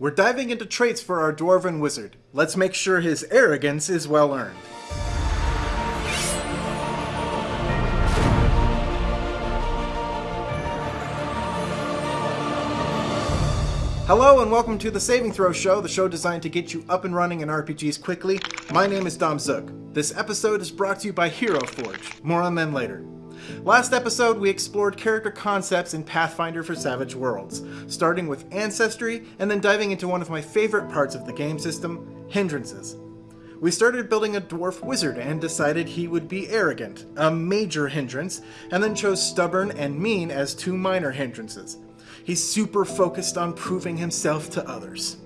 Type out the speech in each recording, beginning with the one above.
We're diving into traits for our Dwarven Wizard. Let's make sure his arrogance is well earned. Hello and welcome to the Saving Throw Show, the show designed to get you up and running in RPGs quickly. My name is Dom Zook. This episode is brought to you by Hero Forge. More on them later. Last episode, we explored character concepts in Pathfinder for Savage Worlds, starting with Ancestry and then diving into one of my favorite parts of the game system, Hindrances. We started building a dwarf wizard and decided he would be arrogant, a major hindrance, and then chose stubborn and mean as two minor hindrances. He's super focused on proving himself to others.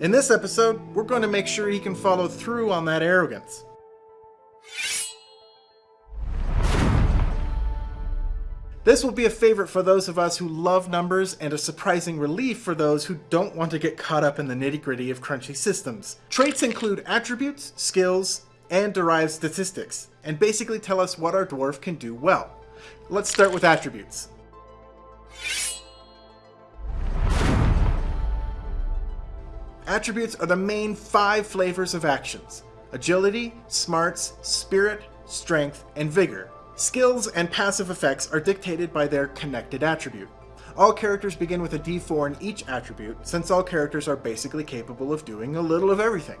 In this episode, we're going to make sure he can follow through on that arrogance. This will be a favorite for those of us who love numbers and a surprising relief for those who don't want to get caught up in the nitty gritty of crunchy systems. Traits include attributes, skills, and derived statistics, and basically tell us what our dwarf can do well. Let's start with attributes. Attributes are the main five flavors of actions agility, smarts, spirit, strength, and vigor. Skills and passive effects are dictated by their connected attribute. All characters begin with a d4 in each attribute, since all characters are basically capable of doing a little of everything.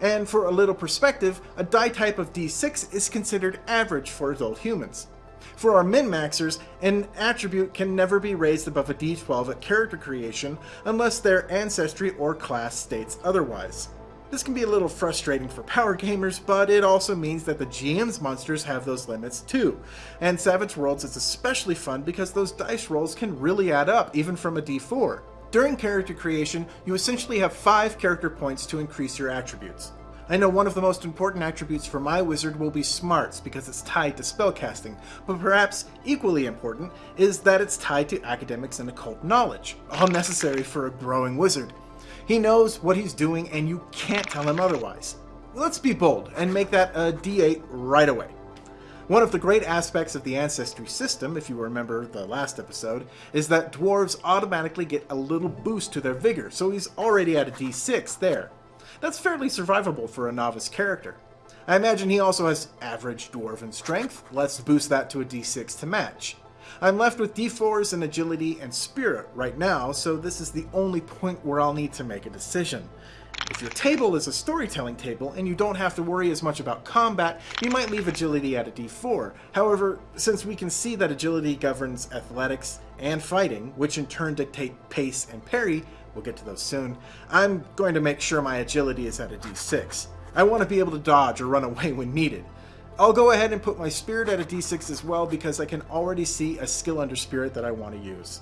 And for a little perspective, a die type of d6 is considered average for adult humans. For our min-maxers, an attribute can never be raised above a d12 at character creation unless their ancestry or class states otherwise. This can be a little frustrating for power gamers, but it also means that the GM's monsters have those limits too. And Savage Worlds is especially fun because those dice rolls can really add up, even from a d4. During character creation, you essentially have 5 character points to increase your attributes. I know one of the most important attributes for my wizard will be smarts because it's tied to spellcasting, but perhaps equally important is that it's tied to academics and occult knowledge, all necessary for a growing wizard. He knows what he's doing and you can't tell him otherwise. Let's be bold and make that a d8 right away. One of the great aspects of the Ancestry system, if you remember the last episode, is that dwarves automatically get a little boost to their vigor, so he's already at a d6 there. That's fairly survivable for a novice character. I imagine he also has average dwarven strength, let's boost that to a d6 to match. I'm left with d4s in agility and spirit right now, so this is the only point where I'll need to make a decision. If your table is a storytelling table and you don't have to worry as much about combat, you might leave agility at a d4. However, since we can see that agility governs athletics and fighting, which in turn dictate pace and parry, we'll get to those soon, I'm going to make sure my agility is at a d6. I want to be able to dodge or run away when needed. I'll go ahead and put my spirit at a d6 as well because I can already see a skill under spirit that I want to use.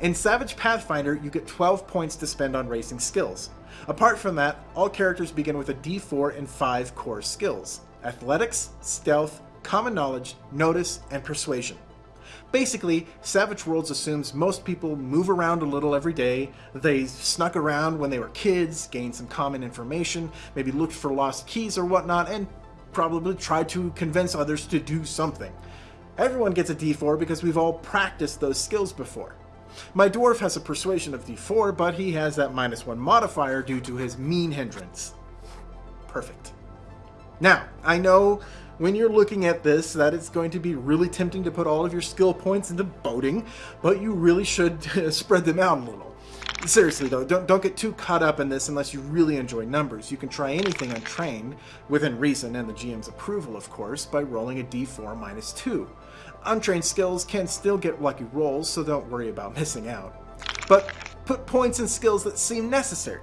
In Savage Pathfinder, you get 12 points to spend on racing skills. Apart from that, all characters begin with a d4 and 5 core skills. Athletics, Stealth, Common Knowledge, Notice, and Persuasion. Basically, Savage Worlds assumes most people move around a little every day, they snuck around when they were kids, gained some common information, maybe looked for lost keys or whatnot, and probably tried to convince others to do something. Everyone gets a d4 because we've all practiced those skills before. My dwarf has a persuasion of d4, but he has that minus 1 modifier due to his mean hindrance. Perfect. Now, I know when you're looking at this that it's going to be really tempting to put all of your skill points into boating, but you really should spread them out a little. Seriously though, don't, don't get too caught up in this unless you really enjoy numbers. You can try anything untrained, within reason and the GM's approval of course, by rolling a d4 minus 2. Untrained skills can still get lucky rolls, so don't worry about missing out. But put points in skills that seem necessary.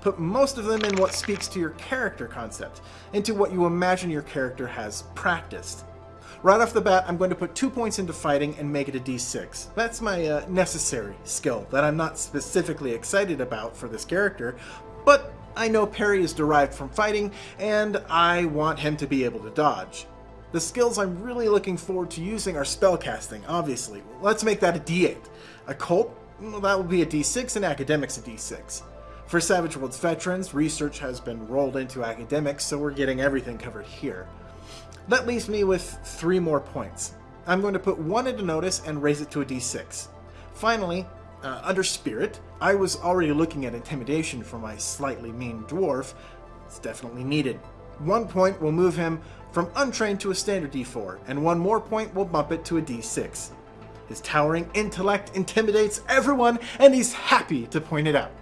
Put most of them in what speaks to your character concept, into what you imagine your character has practiced. Right off the bat, I'm going to put two points into fighting and make it a d6. That's my uh, necessary skill that I'm not specifically excited about for this character, but I know parry is derived from fighting, and I want him to be able to dodge. The skills I'm really looking forward to using are spellcasting, obviously. Let's make that a d8. Occult, well, that will be a d6, and Academics a d6. For Savage Worlds veterans, research has been rolled into academics, so we're getting everything covered here. That leaves me with three more points. I'm going to put one into notice and raise it to a d6. Finally, uh, under spirit, I was already looking at intimidation for my slightly mean dwarf. It's definitely needed. One point will move him from untrained to a standard d4, and one more point will bump it to a d6. His towering intellect intimidates everyone, and he's happy to point it out.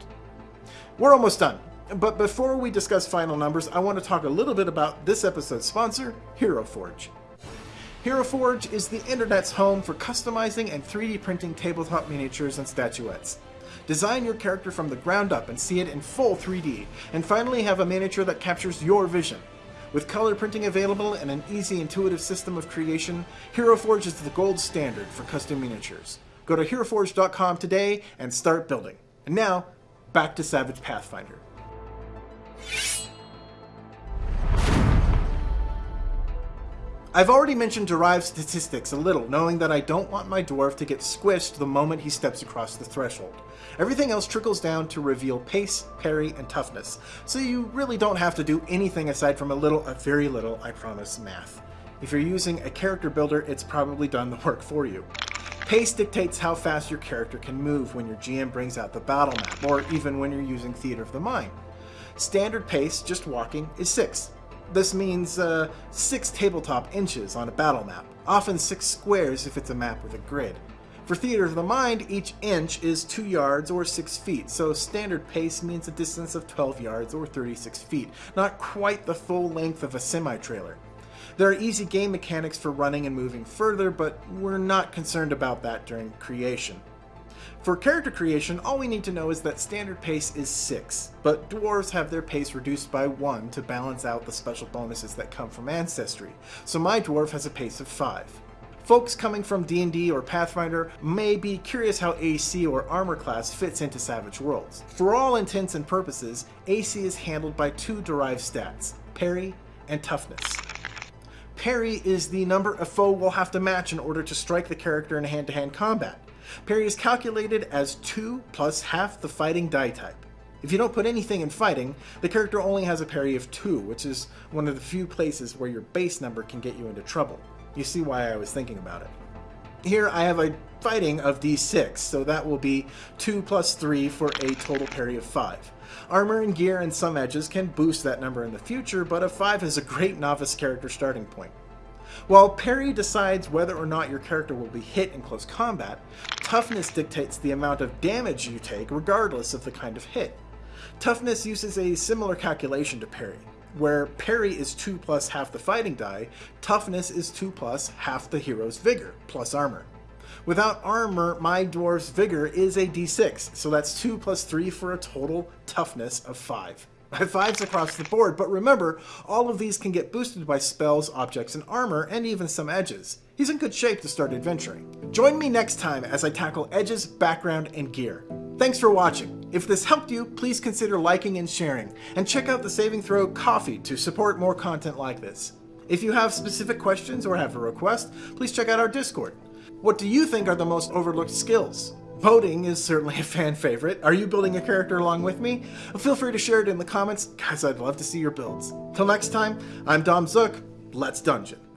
We're almost done, but before we discuss final numbers, I want to talk a little bit about this episode's sponsor, Hero Forge. Hero Forge is the internet's home for customizing and 3D printing tabletop miniatures and statuettes. Design your character from the ground up and see it in full 3D, and finally have a miniature that captures your vision. With color printing available and an easy intuitive system of creation, Hero Forge is the gold standard for custom miniatures. Go to HeroForge.com today and start building. And now, back to Savage Pathfinder. I've already mentioned derived statistics a little, knowing that I don't want my dwarf to get squished the moment he steps across the threshold. Everything else trickles down to reveal pace, parry, and toughness, so you really don't have to do anything aside from a little, a very little, I promise, math. If you're using a character builder, it's probably done the work for you. Pace dictates how fast your character can move when your GM brings out the battle map, or even when you're using Theater of the Mind. Standard pace, just walking, is 6. This means uh, 6 tabletop inches on a battle map, often 6 squares if it's a map with a grid. For Theater of the Mind, each inch is 2 yards or 6 feet, so standard pace means a distance of 12 yards or 36 feet, not quite the full length of a semi-trailer. There are easy game mechanics for running and moving further, but we're not concerned about that during creation. For character creation, all we need to know is that standard pace is 6, but dwarves have their pace reduced by 1 to balance out the special bonuses that come from ancestry, so my dwarf has a pace of 5. Folks coming from D&D or Pathfinder may be curious how AC or armor class fits into Savage Worlds. For all intents and purposes, AC is handled by two derived stats, parry and toughness. Parry is the number a foe will have to match in order to strike the character in hand-to-hand -hand combat. Parry is calculated as 2 plus half the fighting die type. If you don't put anything in fighting, the character only has a parry of 2, which is one of the few places where your base number can get you into trouble. You see why I was thinking about it. Here I have a fighting of d6, so that will be 2 plus 3 for a total parry of 5. Armor and gear and some edges can boost that number in the future, but a 5 is a great novice character starting point. While parry decides whether or not your character will be hit in close combat, toughness dictates the amount of damage you take regardless of the kind of hit. Toughness uses a similar calculation to parry. Where parry is 2 plus half the fighting die, toughness is 2 plus half the hero's vigor, plus armor. Without armor, my dwarf's vigor is a d6, so that's 2 plus 3 for a total toughness of 5. High fives across the board, but remember, all of these can get boosted by spells, objects, and armor, and even some edges. He's in good shape to start adventuring. Join me next time as I tackle edges, background, and gear. Thanks for watching. If this helped you, please consider liking and sharing, and check out the Saving Throw Ko-fi to support more content like this. If you have specific questions or have a request, please check out our Discord. What do you think are the most overlooked skills? Boating is certainly a fan favorite. Are you building a character along with me? Feel free to share it in the comments. Guys, I'd love to see your builds. Till next time, I'm Dom Zook. Let's dungeon.